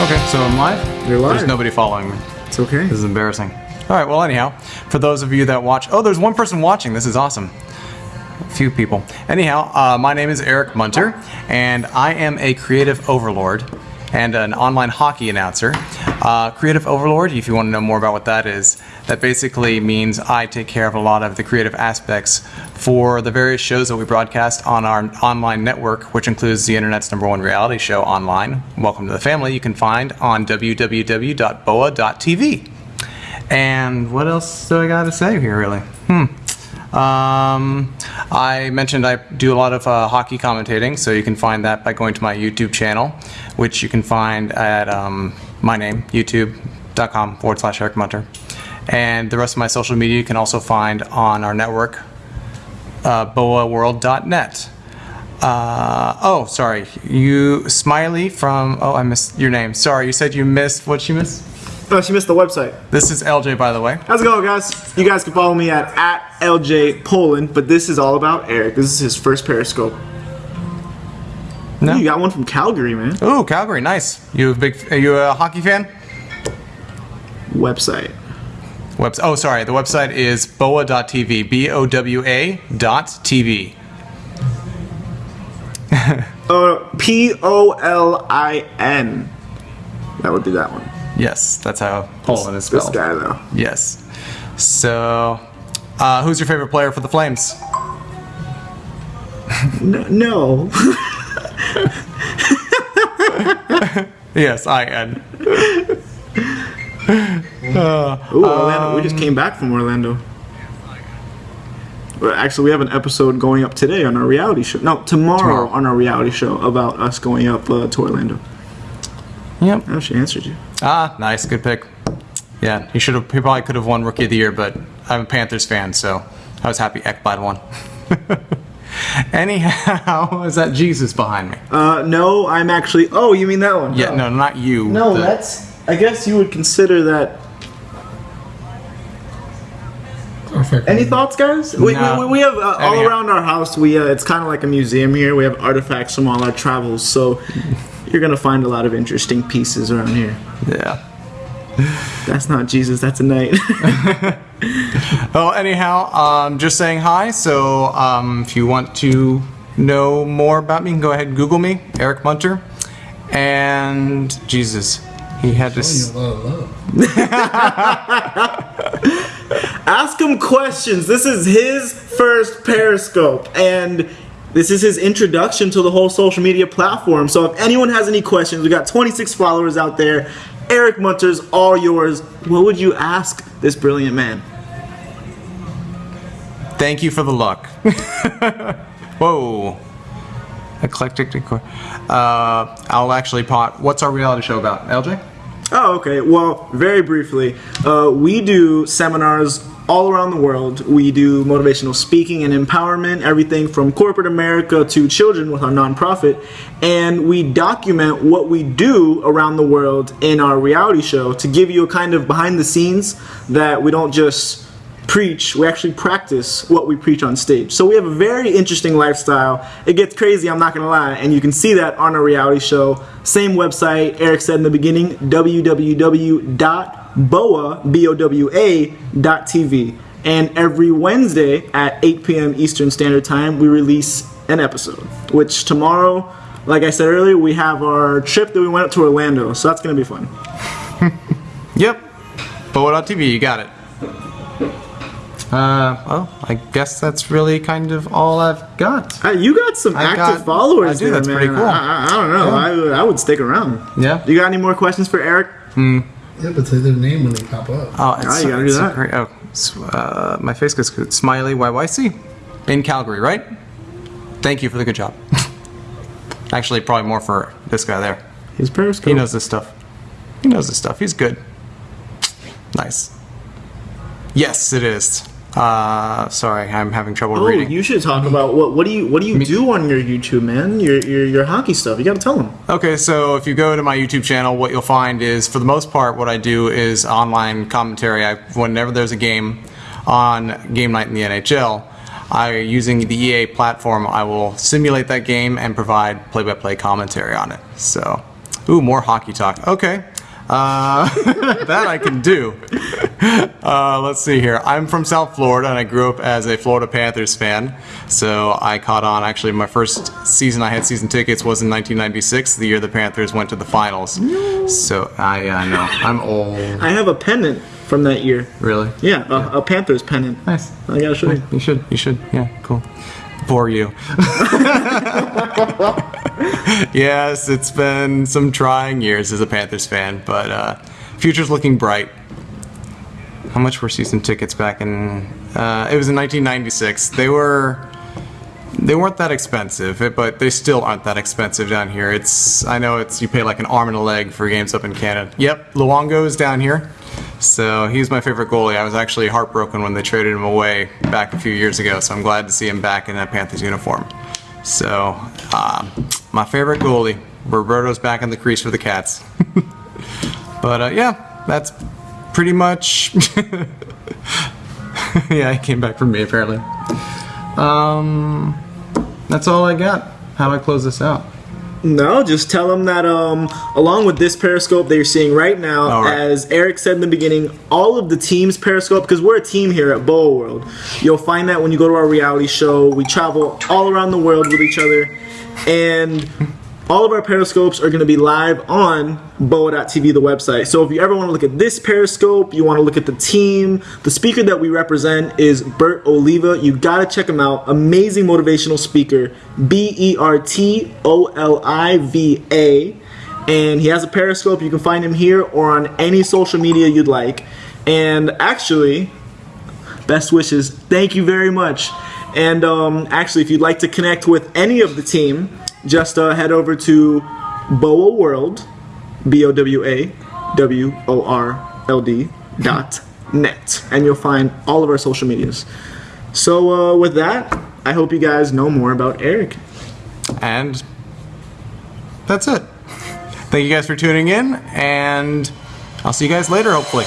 Okay, so I'm live? You're live. There's nobody following me. It's okay. This is embarrassing. All right, well, anyhow, for those of you that watch, oh, there's one person watching. This is awesome. A few people. Anyhow, uh, my name is Eric Munter, and I am a creative overlord and an online hockey announcer. Uh, creative overlord, if you want to know more about what that is, that basically means I take care of a lot of the creative aspects for the various shows that we broadcast on our online network, which includes the internet's number one reality show online, Welcome to the Family, you can find on www.bowa.tv. And what else do I got to say here, really? Hmm. Um, I mentioned I do a lot of uh, hockey commentating, so you can find that by going to my YouTube channel, which you can find at um, my name, youtube.com forward slash Eric Munter. And the rest of my social media you can also find on our network, uh, bowaworld.net. Uh, oh, sorry. You, Smiley from, oh, I missed your name. Sorry, you said you missed, what'd you miss? Oh, she missed the website. This is LJ, by the way. How's it going, guys? You guys can follow me at, at LJ Polin, but this is all about Eric. This is his first Periscope. No. You got one from Calgary, man. Ooh, Calgary, nice. You a big? Are you a hockey fan? Website. Webs. Oh, sorry. The website is bowa.tv. B O W A dot TV. Uh, P O L I N. That would be that one. Yes, that's how Polin is spelled. This guy, though. Yes. So, uh, who's your favorite player for the Flames? No. Yes, I N. Ooh, Orlando. we just came back from Orlando. Well, actually, we have an episode going up today on our reality show. No, tomorrow, Tomorrow. on our reality show about us going up uh, to Orlando. Yep. Oh, she answered you. Ah, nice, good pick. Yeah, he should have. He probably could have won Rookie of the Year, but I'm a Panthers fan, so I was happy Ekblad won. Anyhow, is that Jesus behind me? Uh, no, I'm actually. Oh, you mean that one? Yeah, no, not you. No, The- that's. I guess you would consider that. Perfect. Any thoughts, guys? We, No. we, we have uh, all around our house. We uh, it's kind of like a museum here. We have artifacts from all our travels, so you're gonna find a lot of interesting pieces around here. Yeah. That's not Jesus. That's a knight. Well, anyhow, um, just saying hi. So, um, if you want to know more about me, you can go ahead and Google me, Eric Munter. And Jesus, he had to. Showing you s- a lot of love. Ask him questions. This is his first Periscope, and this is his introduction to the whole social media platform. So if anyone has any questions, we got 26 followers out there. Eric Munter's all yours. What would you ask this brilliant man? Thank you for the luck. Whoa. Eclectic decor. Uh, I'll actually pot. What's our reality show about, LJ? Oh, okay. Well, very briefly, uh, we do seminars all around the world. We do motivational speaking and empowerment, everything from corporate America to children with our nonprofit. And we document what we do around the world in our reality show to give you a kind of behind the scenes that we don't just preach, we actually practice what we preach on stage. So we have a very interesting lifestyle. It gets crazy, I'm not gonna lie, and you can see that on our reality show. Same website, Eric said in the beginning, www.bowa.tv. And every Wednesday at 8 p.m. Eastern Standard Time, we release an episode. Which tomorrow, like I said earlier, we have our trip that we went up to Orlando, so that's gonna be fun. Yep. Bowa.tv, you got it. Uh, well, I guess that's really kind of all I've got. Hey, you got some I active got- followers I do, there, that's man. pretty cool. I, I, I don't know. I, would- I would stick around. Yeah. You got any more questions for Eric? Yeah, but say their name when they pop up. Oh, it's, Ah, you gotta do that. great- oh, uh, my face gets good. Smiley YYC in Calgary, right? Thank you for the good job. Actually, probably more for this guy there. His Periscope. He knows this stuff. He knows this stuff. He's good. Nice. Yes, it is. Uh, sorry, I'm having trouble Oh, reading. you should talk about what what do you what do you do on your YouTube, man? Your your, your hockey stuff. You got to tell them. Okay, so if you go to my YouTube channel, what you'll find is, for the most part, what I do is online commentary. I, whenever there's a game on game night in the NHL, I using the EA platform, I will simulate that game and provide play-by-play commentary on it. So Ooh, more hockey talk. Okay. Uh, that I can do. Uh, let's see here. I'm from South Florida and I grew up as a Florida Panthers fan. So I caught on. Actually, my first season I had season tickets was in 1996, the year the Panthers went to the finals. So I uh, know. I'm old. I have a pennant from that year. Really? Yeah, a, a Panthers pennant. Nice. I gotta show you. You should. You should. Yeah, cool. For you. yes, it's been some trying years as a Panthers fan, but uh, future's looking bright. How much were season tickets back in? Uh, it was in 1996. They were. They weren't that expensive, but they still aren't that expensive down here. It's I know it's you pay like an arm and a leg for games up in Canada. Yep, Luongo is down here. So he's my favorite goalie. I was actually heartbroken when they traded him away back a few years ago. So I'm glad to see him back in that Panthers uniform. So um, my favorite goalie, Roberto's back in the crease for the Cats. but uh, yeah, that's pretty much. yeah, he came back from me apparently. Um, that's all I got. How do I close this out? No, just tell them that um, along with this Periscope that you're seeing right now, right. as Eric said in the beginning, all of the teams Periscope, because we're a team here at Bowa World. You'll find that when you go to our reality show. We travel all around the world with each other, and all of our Periscopes are going to be live on bowa.tv, the website. So if you ever want to look at this Periscope, you want to look at the team, the speaker that we represent is Bert Oliva. You got to check him out. Amazing motivational speaker. B E R T O L I V A. And he has a Periscope. You can find him here or on any social media you'd like. And actually, best wishes. Thank you very much. And um, actually, if you'd like to connect with any of the team, just uh, head over to Bowa World, B O W A W O R L D dot net, and you'll find all of our social medias. So uh, with that, I hope you guys know more about Eric. And that's it. Thank you guys for tuning in, and I'll see you guys later, hopefully.